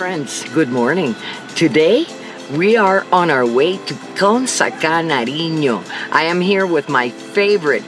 friends, good morning. Today, we are on our way to Consacá, Nariño. I am here with my favorite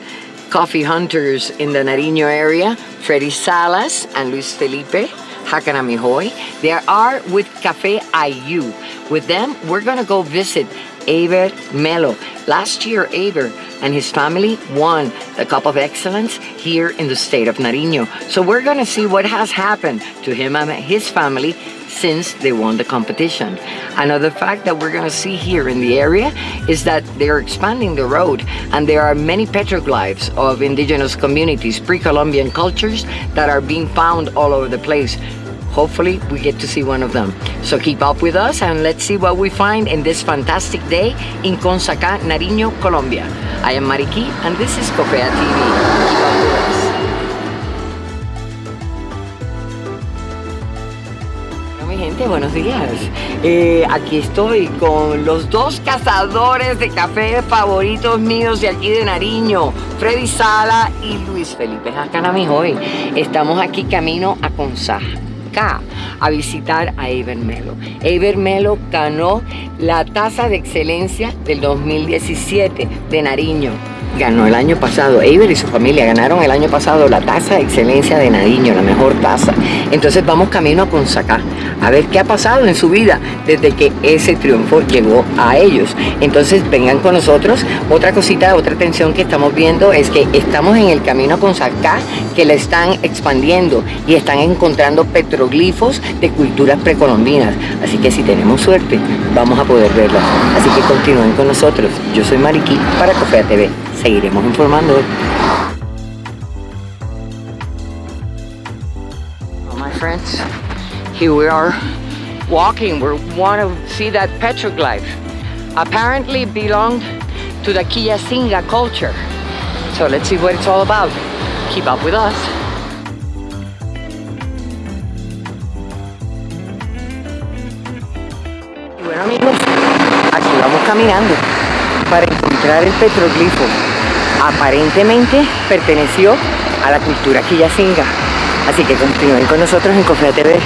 coffee hunters in the Nariño area, Freddy Salas and Luis Felipe Hakanamihoy. They are with Cafe IU. With them, we're gonna go visit Aber Melo. Last year, Aber and his family won the Cup of Excellence here in the state of Nariño. So we're gonna see what has happened to him and his family since they won the competition. Another fact that we're gonna see here in the area is that they're expanding the road and there are many petroglyphs of indigenous communities, pre-Columbian cultures that are being found all over the place. Hopefully we get to see one of them. So keep up with us and let's see what we find in this fantastic day in Consacá, Nariño, Colombia. I am Mariki and this is Copea TV. Buenos días. Eh, aquí estoy con los dos cazadores de café favoritos míos de aquí de Nariño, Freddy Sala y Luis Felipe Jacanamijoy. Estamos aquí camino a Consá a visitar a Eber Melo. Eber Melo ganó la tasa de excelencia del 2017 de Nariño. Ganó el año pasado, Eber y su familia ganaron el año pasado la tasa de excelencia de Nariño, la mejor tasa. Entonces vamos camino a Consacá, a ver qué ha pasado en su vida desde que ese triunfo llegó a ellos. Entonces vengan con nosotros. Otra cosita, otra atención que estamos viendo es que estamos en el camino a Consacá que la están expandiendo y están encontrando petroglifos de culturas precolombinas. Así que si tenemos suerte, vamos a poder verlas. Así que continúen con nosotros. Yo soy Mariquí para Cofea TV. Seguiremos informando. Well, my friends, here we are walking. We want to see that petroglyph. Apparently belonged to the Kiyasinga culture. So let's see what it's all about. Keep up with us. Y bueno amigos, aquí vamos caminando para encontrar el petroglifo. Aparentemente perteneció a la cultura Kiyasinga. Así que continúen con nosotros en Cofea TV.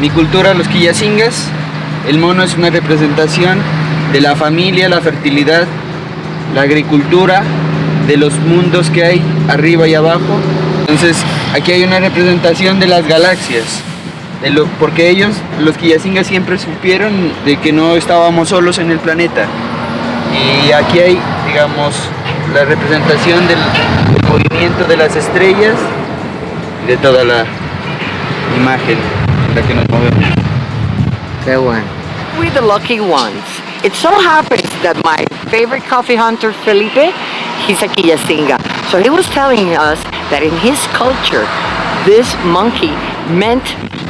Mi cultura, los quillacingas, el mono es una representación de la familia, la fertilidad, la agricultura, de los mundos que hay arriba y abajo. Entonces, aquí hay una representación de las galaxias, de lo, porque ellos, los quillacingas, siempre supieron de que no estábamos solos en el planeta. Y aquí hay, digamos, la representación del, del movimiento de las estrellas y de toda la imagen en la que nos movemos. Qué bueno. We're the lucky ones. It so happens that my favorite coffee hunter, Felipe, he's a Kiyasinga. So he was telling us that in his culture, this monkey meant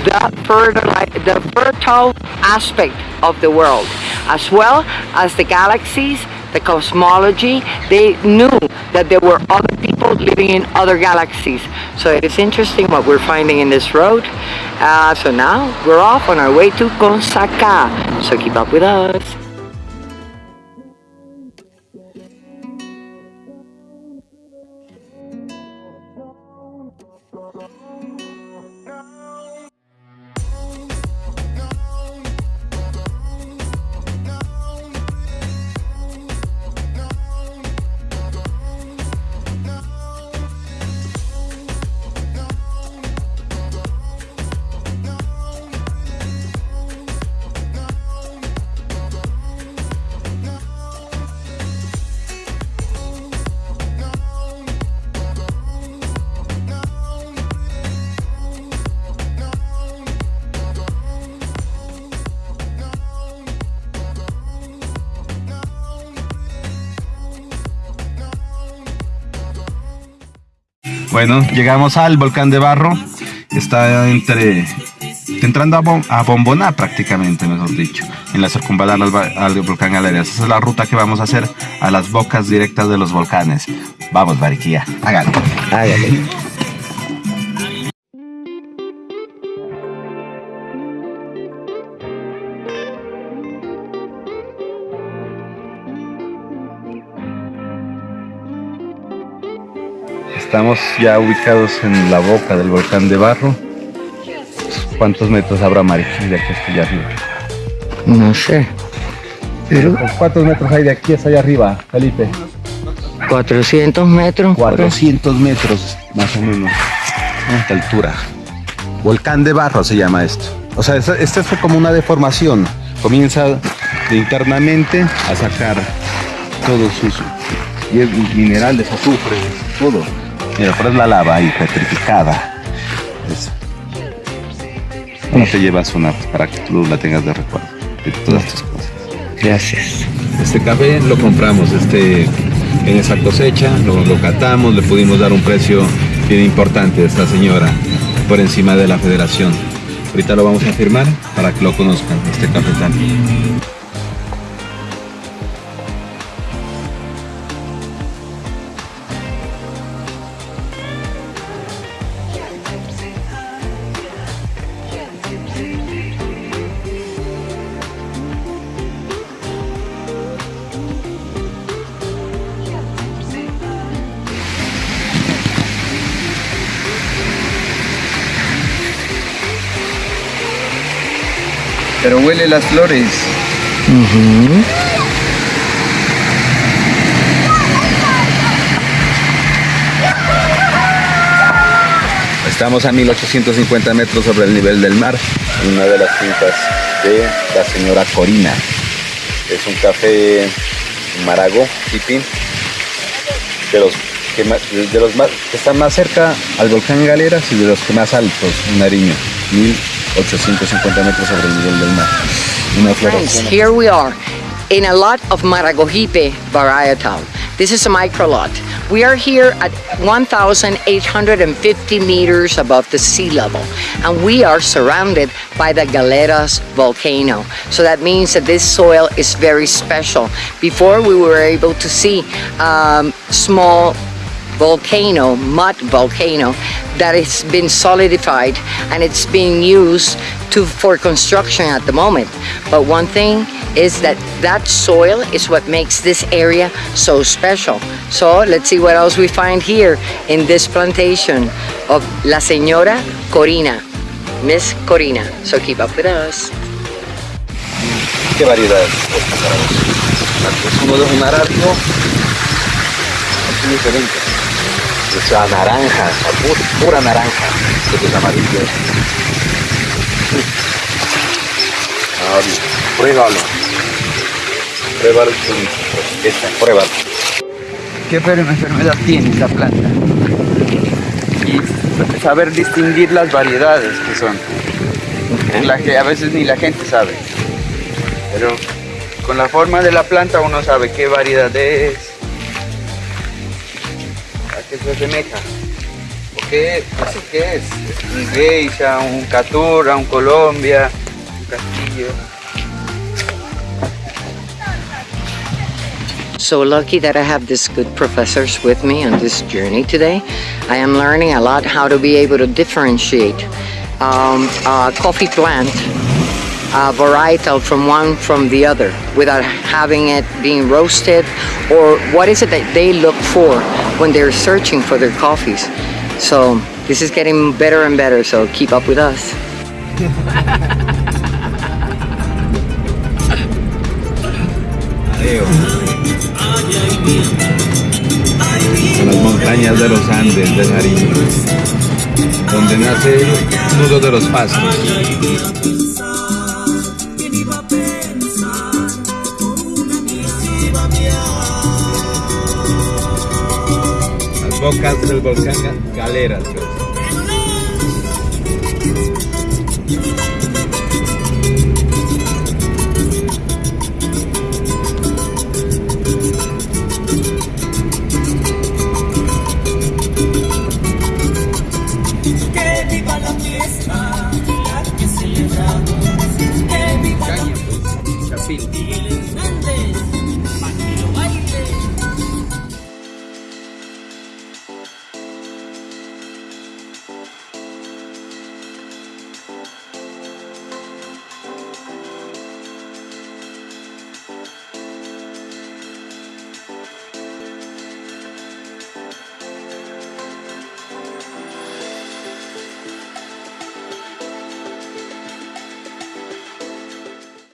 the fertile, the fertile aspect of the world, as well as the galaxies, the cosmology. They knew that there were other people living in other galaxies. So it is interesting what we're finding in this road. Uh, so now we're off on our way to Consacá. So keep up with us. Bueno, llegamos al volcán de Barro. Está entre entrando a, Bom- a Bomboná prácticamente, mejor dicho, en la circunvalar al, volcán Galeras. Esa es la ruta que vamos a hacer a las bocas directas de los volcanes. Vamos, Bariquía, hágalo. Hágale. Estamos ya ubicados en la boca del volcán de Barro. ¿Cuántos metros habrá, Mari, de aquí hasta allá arriba? No sé. Pero ¿Cuántos metros hay de aquí hasta allá arriba, Felipe? 400 metros. 400 metros, más o menos, esta altura. Volcán de Barro se llama esto. O sea, esta, esta fue como una deformación. Comienza internamente a sacar todos sus minerales, azufre, todo. Mira, pero es la lava ahí petrificada. Eso. ¿Cómo te llevas una para que tú la tengas de recuerdo? De todas estas cosas. Gracias. Este café lo compramos este, en esa cosecha, lo, lo catamos, le pudimos dar un precio bien importante a esta señora por encima de la federación. Ahorita lo vamos a firmar para que lo conozcan, este cafetal. Pero huele las flores. Estamos a 1850 metros sobre el nivel del mar, en una de las fincas de la señora Corina. Es un café Marago, Pipín, de los, que, ma- de los más, que están más cerca al volcán Galeras y de los que más altos Nariño, 1850 metros sobre el nivel del mar. Una Friends, here we are in a lot of Maragogipe varietal. This is a micro lot. We are here at 1,850 meters above the sea level, and we are surrounded by the Galeras volcano. So that means that this soil is very special. Before we were able to see um, small volcano, mud volcano, that has been solidified and it's being used to for construction at the moment. But one thing is that that soil is what makes this area so special. So let's see what else we find here in this plantation of La Señora Corina, Miss Corina. So keep up with us. ¿Qué variedad es un arábigo. Es diferente. Es a naranja, a pu- pura naranja. Esto es amarillo. Ahora, pruébalo. Pruébalo. tú. Esta, pruébalo. ¿Qué enfermedad tiene esta planta? Y saber distinguir las variedades que son. La que a veces ni la gente sabe. Pero con la forma de la planta uno sabe qué variedad es, qué se asemeja. ¿O qué, qué es? Un geisha, un catura, un Colombia, un castillo. So lucky that I have these good professors with me on this journey today. I am learning a lot how to be able to differentiate um, a coffee plant, a varietal from one from the other without having it being roasted or what is it that they look for when they're searching for their coffees. So this is getting better and better, so keep up with us. Montañas de los Andes de Nariño, donde nace el de los pastos. Bocas del volcán Ga- Galeras.